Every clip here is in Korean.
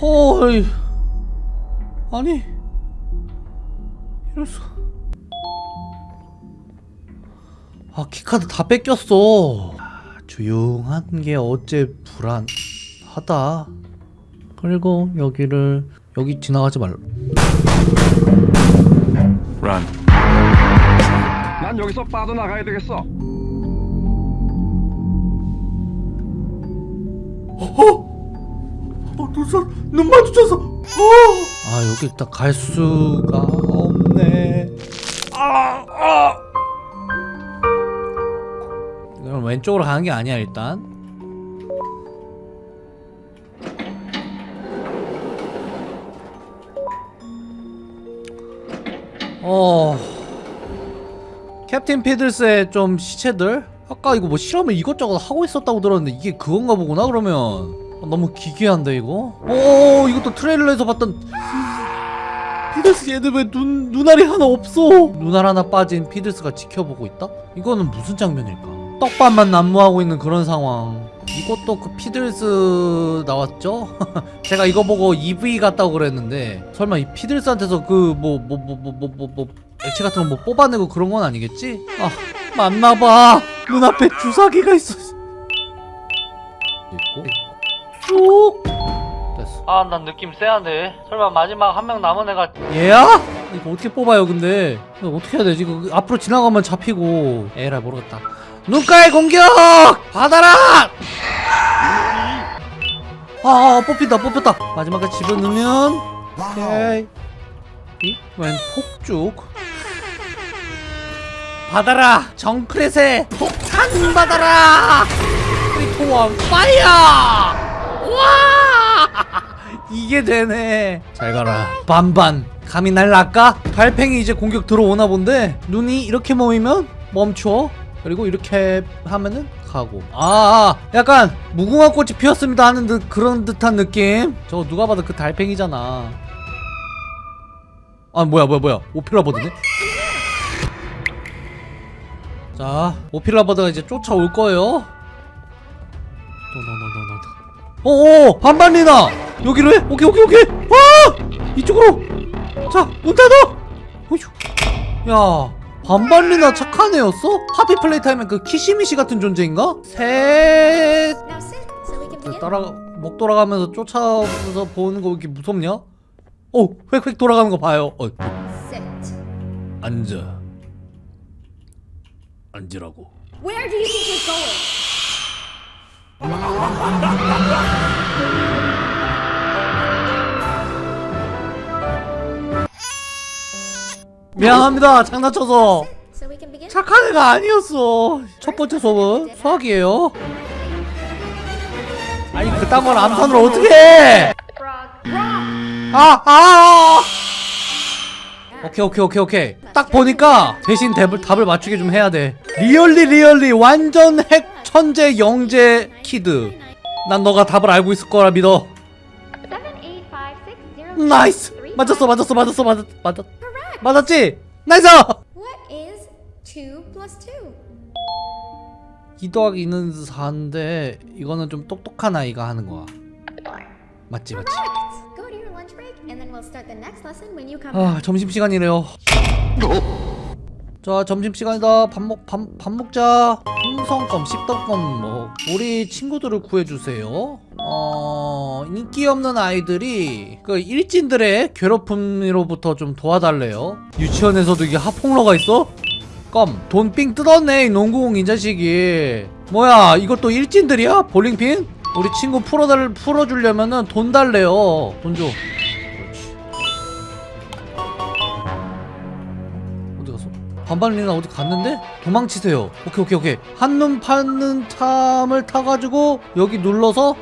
헐 아니. 이럴 수가 아 키카드 다 뺏겼어. 아, 조용한 게 어째 불안하다. 그리고 여기를 여기 지나가지 말라. 란. 난 여기서 빠져나가야 되겠어. 어, 눈, 눈 마주쳐서. 아 여기 일단 갈 수가 없네. 아, 아. 그럼 왼쪽으로 가는 게 아니야 일단? 어. 캡틴 피들스의 좀 시체들? 아까 이거 뭐 실험을 이것저것 하고 있었다고 들었는데 이게 그건가 보구나 그러면. 어, 너무 기괴한데 이거? 오 이것도 트레일러에서 봤던 피들스 얘들 왜 눈, 눈알이 하나 없어? 눈알 하나 빠진 피들스가 지켜보고 있다? 이거는 무슨 장면일까? 떡밥만 난무하고 있는 그런 상황. 이것도 그 피들스 나왔죠? 제가 이거 보고 EV 같다고 그랬는데 설마 이 피들스한테서 그 뭐 뭐 뭐 뭐 뭐뭐뭐 액체 같은 거 뭐 뽑아내고 그런 건 아니겠지? 아 맞나봐. 눈앞에 주사기가 있어. 있고 쭉. 됐어. 아, 난 느낌 쎄한데. 설마 마지막 한 명 남은 애가 얘야? 이거 어떻게 뽑아요 근데? 이거 어떻게 해야 되지? 이거 앞으로 지나가면 잡히고. 에라 모르겠다. 눈가의 공격! 받아라! 아, 아 뽑힌다 뽑혔다. 마지막까지 집어넣으면? 오케이. 이웬 폭죽? 받아라! 정크렛의 폭탄 받아라! 크리토원 파이어! 와 이게 되네. 잘 가라. 반반. 감히 날 낚아? 달팽이 이제 공격 들어오나 본데? 눈이 이렇게 모이면 멈춰. 그리고 이렇게 하면은 가고. 아, 아 약간 무궁화 꽃이 피었습니다 하는 듯 그런 듯한 느낌? 저거 누가 봐도 그 달팽이잖아. 아 뭐야 뭐야 뭐야. 오피라 버드네? 자 오피라 버드가 이제 쫓아올 거예요 오오오 반반리나 여기로 해 오케이 오케이 오케이 아 이쪽으로 자문 닫아 어휴 야 반반리나 착한 애였어? 하피 플레이타임은 그 키시미시 같은 존재인가? 셋. 따라 목 돌아가면서 쫓아서 보는 거 이렇게 무섭냐? 오 획획 돌아가는 거 봐요 어. 앉아 앉으라고 Where do you think you're going? 미안합니다 장난쳐서. 착한 애가 아니었어 첫 번째 수업은 수학이에요 아니 그딴 걸 암산으로 어떻게 해. 아, 아! 오케이, 오케이, 오케이, 오케이. 딱 보니까 대신 답을, 답을 맞추게 좀 해야 돼. really, really, 완전 핵 천재 영재 kid. 난 너가 답을 알고 있을 거라 믿어. nice! 맞았어, 맞았어, 맞았어, 맞았, 맞았. 맞았지? nice! What is two plus two? 2 더하기 2는 4인데, 이거는 좀 똑똑한 아이가 하는 거야. 맞지, 맞지. 아. 점심시간이래요. 자, 점심시간이다. 밥 먹, 밥, 밥 먹자. 풍성껌, 씹덕껌, 뭐. 우리 친구들을 구해주세요. 어, 인기 없는 아이들이 그 일진들의 괴롭힘으로부터 좀 도와달래요. 유치원에서도 이게 하폭러가 있어? 껌, 돈 삥 뜯었네, 이 농구공 이 자식이. 뭐야, 이것도 일진들이야? 볼링핀? 우리 친구 풀어달, 풀어주려면은 돈 달래요. 돈 줘. 반반리나 어디 갔는데? 도망치세요. 오케이 오케이 오케이. 한눈 파는 참을 타가지고 여기 눌러서.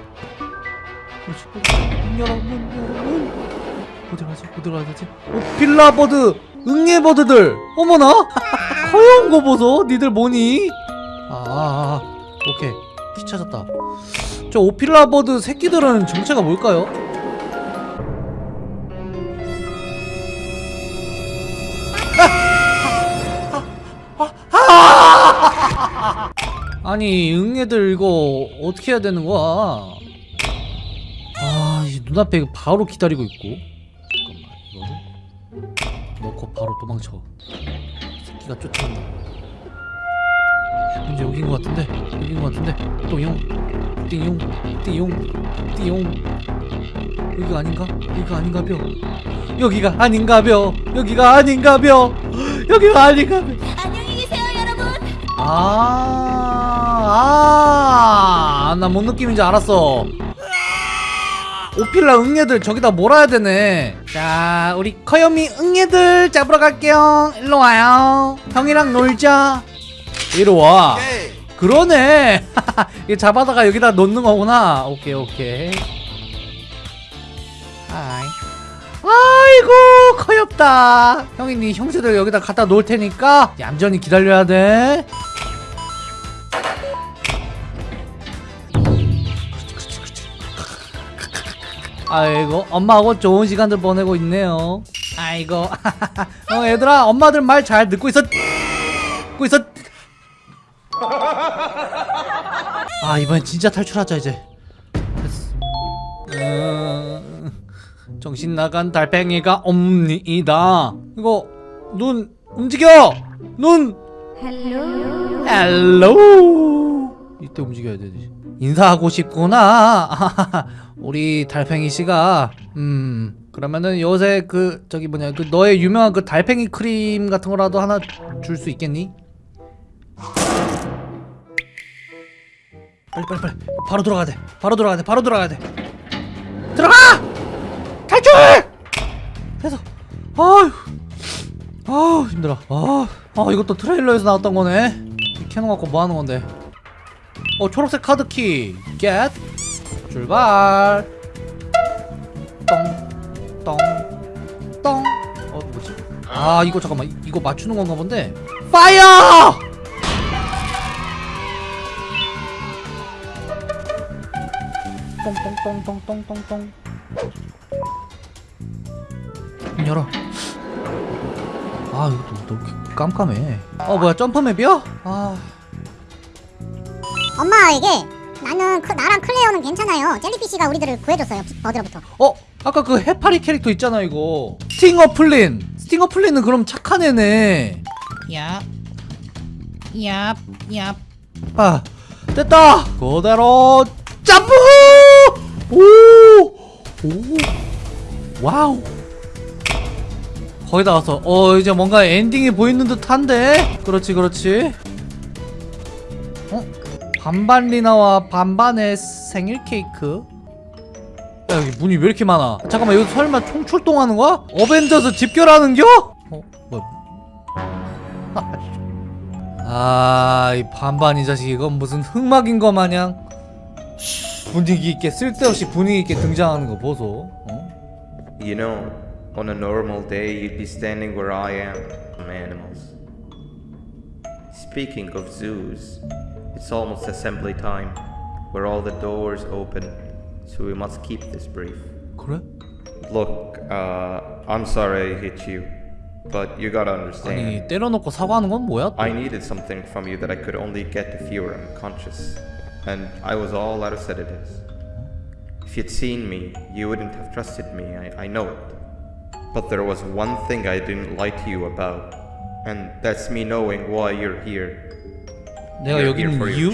어디 가지? 어디 가야 되지? 오필라버드 응애버드들 어머나 허여운 거 보소 니들 뭐니? 아, 아, 아 오케이 키 찾았다 저 오필라버드 새끼들은 정체가 뭘까요? 아니 응애들 이거 어떻게 해야 되는 거야? 아, 이 눈앞에 바로 기다리고 있고. 잠깐만 이거를? 넣고 바로 도망쳐. 새끼가 쫓아온다. 이제 여긴 것 같은데? 여긴 것 같은데? 똥용 띵용 띵용 띵용. 여기가 아닌가? 여기가 아닌가 벼? 여기가 아닌가 벼? 여기가 아닌가 벼? 여기가 아닌가 벼? 안녕히 계세요, 여러분. 아, 아, 나 뭔 느낌인지 알았어. 오필라 응애들 저기다 몰아야 되네. 자, 우리 커요미 응애들 잡으러 갈게요. 일로 와요. 형이랑 놀자. 이리 와. 그러네. 이게 잡아다가 여기다 놓는 거구나. 오케이, 오케이. 하이. 아이고 커엽다 형이 네 형제들 여기다 갖다 놓을 테니까 얌전히 기다려야 돼 아이고 엄마하고 좋은 시간들 보내고 있네요. 아이고 어 얘들아 엄마들 말 잘 듣고 있어. 듣고 있어. 아 이번엔 진짜 탈출하자 이제. 됐어 음, 정신 나간 달팽이가 옵니다. 이거 눈 움직여! 눈! Hello. Hello! 이때 움직여야 되지 인사하고 싶구나. 우리 달팽이 씨가 음 그러면은 요새 그 저기 뭐냐 그 너의 유명한 그 달팽이 크림 같은 거라도 하나 줄 수 있겠니? 빨리 빨리 빨리. 바로 들어가야 돼. 바로 들어가야 돼. 바로 들어가야 돼. 들어가! 탈출! 됐어. 아휴. 아우 힘들어. 아, 아 이것도 트레일러에서 나왔던 거네. 이 cannon 갖고 뭐 하는 건데 어 초록색 카드키. get 출발. 똥똥똥. 어 뭐지? 아 이거 잠깐만. 이- 이거 맞추는 건가 본데. fire 똥똥똥똥똥똥똥. 문 열어. 아 이거 너무 깜깜해. 어 뭐야 점프 map이야? 아 엄마 이게 나는 그 나랑 클레어는 괜찮아요. jellyfish가 우리들을 구해줬어요. 어디로부터? 어? 아까 그 해파리 캐릭터 있잖아 이거 스팅어 플린 스팅어 플린은 그럼 착한 애네 Yup. Yup. Yup. 아 됐다 그대로 점프 오! 오! wow 거의 다 왔어 어 이제 뭔가 엔딩이 보이는 듯한데 그렇지 그렇지 어? 반반 리나와 반반의 생일 케이크 야 여기 문이 왜 이렇게 많아 잠깐만 여기 설마 총 출동하는 거야? 어벤져스 집결하는겨? 어? 뭐야 아, 이 반반 이 자식 이건 무슨 흑막인 거 마냥 분위기 있게 쓸데없이 분위기 있게 등장하는 거 보소. 어? You know, on a normal day, you'd be standing where I am, animals. Speaking of zoos, it's almost assembly time, where all the doors open, so we must keep this brief. 그래? Look, uh, I'm sorry I hit you, but you gotta understand. 아니 때려놓고 사과하는 건 뭐야? 또? I needed something from you that I could only get if you were unconscious, and I was all out of sedatives. If you'd seen me, you wouldn't have trusted me, I, I know it. But there was one thing I didn't lie to you about, and that's me knowing why you're here. 내가 여기 있는 이유?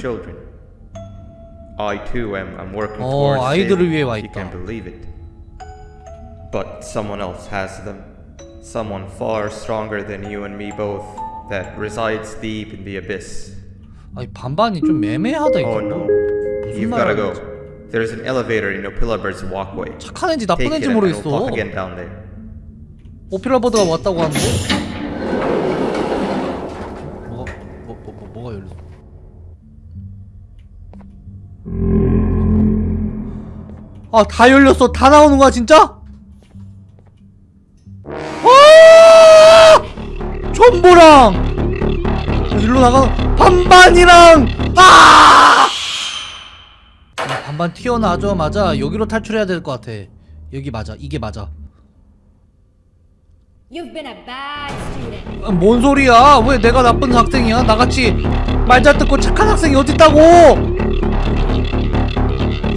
I too am, am working 어, towards 아이들을 위해 와 if you 있다. can believe it. But someone else has them. Someone far stronger than you and me both, that resides deep in the abyss. 아니 반반이 좀 애매하다 이거. Oh no. You've gotta go. There's an elevator in Opilabir's walkway. 착한 애인지 나쁜 we'll 모르겠어. 오피라버드가 왔다고 하는데? 아 다 열렸어 다 나오는 거야 진짜? 아! 촌보랑 일로 나가 반반이랑 아! 아, 반반 튀어나자마자 여기로 탈출해야 될 것 같아 여기 맞아 이게 맞아 You've been a bad student. 아, 뭔 소리야? 왜 내가 나쁜 학생이야? 나같이 말잘 듣고 착한 학생이 어딨다고?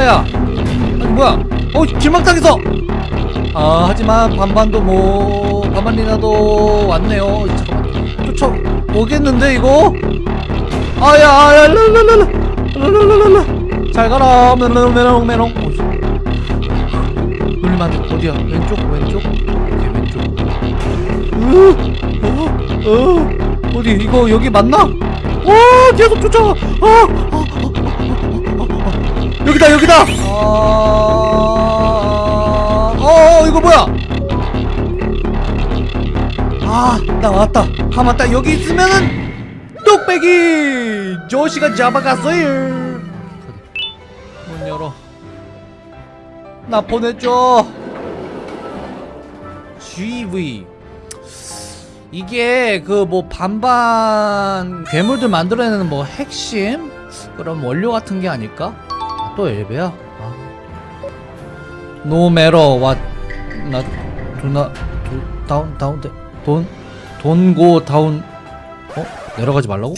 아야, 뭐야? 어, 길막당했어. 아, 하지만 반반도 뭐 반반이라도 왔네요. 쫓아 오겠는데 이거? 아야, 아야, 랄랄랄라, 랄랄랄라. 잘 가라, 메롱, 메롱, 메롱. 어, 안 돼. 어디야? 왼쪽, 왼쪽. 오케이, 왼쪽. 으, 어, 어, 어디 이거 여기 맞나? 와 계속 쫓아가. 아, 아, 아, 아, 아, 아. 여기다 여기다. 아, 어 이거 뭐야? 아, 나 왔다. 아 맞다. 여기 있으면은 뚝배기 조시가 잡아갔어요. 문 열어. 나 보내줘. GV. 이게 그 뭐 반반 괴물들 만들어내는 뭐 핵심 그런 원료 같은 게 아닐까? 아, 또 엘베야? 아. 노메러 왓나 두나 두 다운 다운 돈 돈고 다운 어? 내려가지 말라고?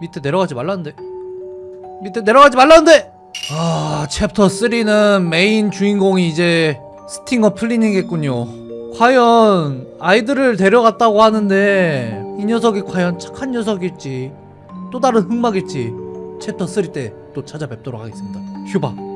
밑에 내려가지 말라는데. 밑에 내려가지 말라는데! 아 챕터 3는 메인 주인공이 이제 스팅어 플리닝겠군요. 과연 아이들을 데려갔다고 하는데 이 녀석이 과연 착한 녀석일지 또 다른 흑막일지 챕터 3 때 또 찾아뵙도록 하겠습니다. 휴바